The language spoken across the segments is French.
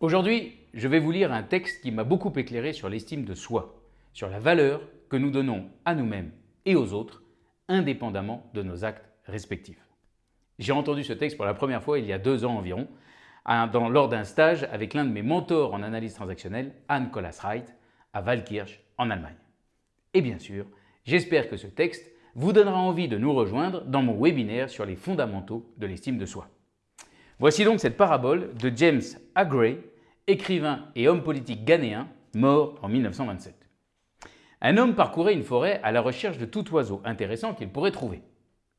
Aujourd'hui, je vais vous lire un texte qui m'a beaucoup éclairé sur l'estime de soi, sur la valeur que nous donnons à nous-mêmes et aux autres, indépendamment de nos actes respectifs. J'ai entendu ce texte pour la première fois il y a deux ans environ, lors d'un stage avec l'un de mes mentors en analyse transactionnelle, Anne Collas-Wright, à Waldkirch, en Allemagne. Et bien sûr, j'espère que ce texte vous donnera envie de nous rejoindre dans mon webinaire sur les fondamentaux de l'estime de soi. Voici donc cette parabole de James Agray, écrivain et homme politique ghanéen, mort en 1927. Un homme parcourait une forêt à la recherche de tout oiseau intéressant qu'il pourrait trouver.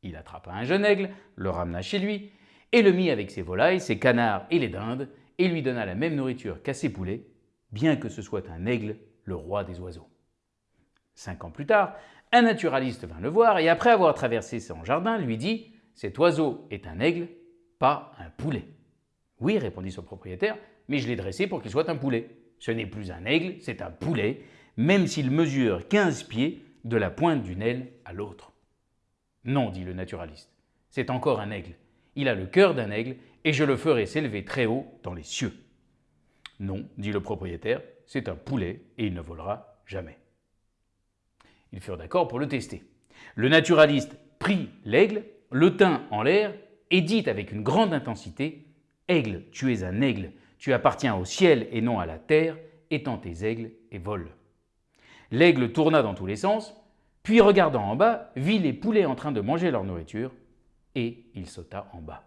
Il attrapa un jeune aigle, le ramena chez lui et le mit avec ses volailles, ses canards et les dindes et lui donna la même nourriture qu'à ses poulets, bien que ce soit un aigle, le roi des oiseaux. Cinq ans plus tard, un naturaliste vint le voir et après avoir traversé son jardin, lui dit « Cet oiseau est un aigle, pas un poulet. Oui, répondit son propriétaire, mais je l'ai dressé pour qu'il soit un poulet. Ce n'est plus un aigle, c'est un poulet, même s'il mesure 15 pieds de la pointe d'une aile à l'autre. Non, dit le naturaliste, c'est encore un aigle. Il a le cœur d'un aigle et je le ferai s'élever très haut dans les cieux. Non, dit le propriétaire, c'est un poulet et il ne volera jamais. Ils furent d'accord pour le tester. Le naturaliste prit l'aigle, le tint en l'air et dit avec une grande intensité « Aigle, tu es un aigle, tu appartiens au ciel et non à la terre, étends tes aigles et vole. » L'aigle tourna dans tous les sens, puis regardant en bas, vit les poulets en train de manger leur nourriture, et il sauta en bas.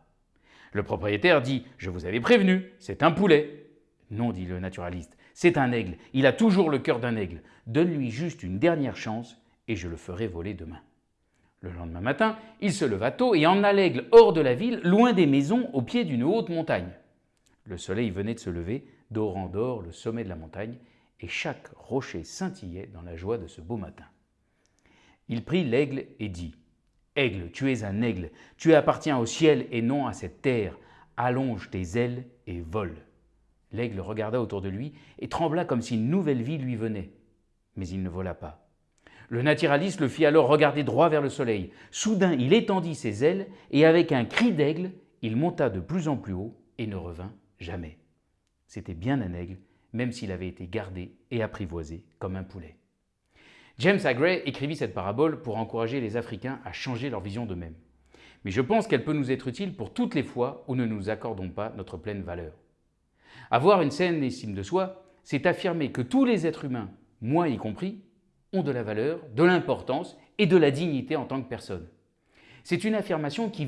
Le propriétaire dit « Je vous avais prévenu, c'est un poulet. » Non, dit le naturaliste, c'est un aigle, il a toujours le cœur d'un aigle. Donne-lui juste une dernière chance et je le ferai voler demain. Le lendemain matin, il se leva tôt et emmena l'aigle hors de la ville, loin des maisons, au pied d'une haute montagne. Le soleil venait de se lever, dorant d'or le sommet de la montagne, et chaque rocher scintillait dans la joie de ce beau matin. Il prit l'aigle et dit « Aigle, tu es un aigle, tu appartiens au ciel et non à cette terre, allonge tes ailes et vole. » L'aigle regarda autour de lui et trembla comme si une nouvelle vie lui venait. Mais il ne vola pas. Le naturaliste le fit alors regarder droit vers le soleil. Soudain, il étendit ses ailes et avec un cri d'aigle, il monta de plus en plus haut et ne revint jamais. C'était bien un aigle, même s'il avait été gardé et apprivoisé comme un poulet. James Agray écrivit cette parabole pour encourager les Africains à changer leur vision d'eux-mêmes. Mais je pense qu'elle peut nous être utile pour toutes les fois où ne nous accordons pas notre pleine valeur. Avoir une saine estime de soi, c'est affirmer que tous les êtres humains, moi y compris, ont de la valeur, de l'importance et de la dignité en tant que personne. C'est une affirmation qui,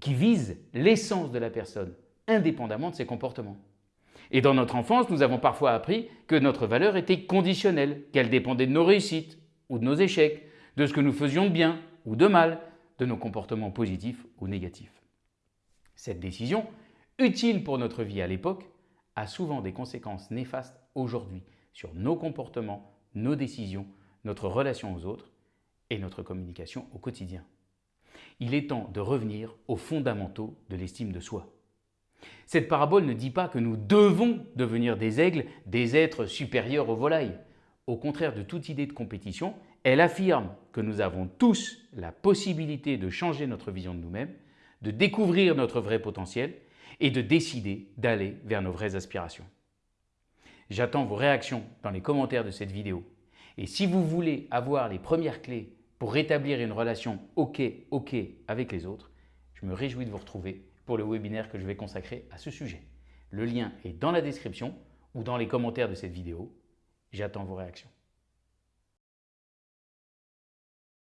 qui vise l'essence de la personne, indépendamment de ses comportements. Et dans notre enfance, nous avons parfois appris que notre valeur était conditionnelle, qu'elle dépendait de nos réussites ou de nos échecs, de ce que nous faisions de bien ou de mal, de nos comportements positifs ou négatifs. Cette décision, utile pour notre vie à l'époque, a souvent des conséquences néfastes aujourd'hui sur nos comportements, nos décisions notre relation aux autres et notre communication au quotidien. Il est temps de revenir aux fondamentaux de l'estime de soi. Cette parabole ne dit pas que nous devons devenir des aigles, des êtres supérieurs aux volailles. Au contraire de toute idée de compétition, elle affirme que nous avons tous la possibilité de changer notre vision de nous-mêmes, de découvrir notre vrai potentiel et de décider d'aller vers nos vraies aspirations. J'attends vos réactions dans les commentaires de cette vidéo et si vous voulez avoir les premières clés pour rétablir une relation OK, OK avec les autres, je me réjouis de vous retrouver pour le webinaire que je vais consacrer à ce sujet. Le lien est dans la description ou dans les commentaires de cette vidéo. J'attends vos réactions.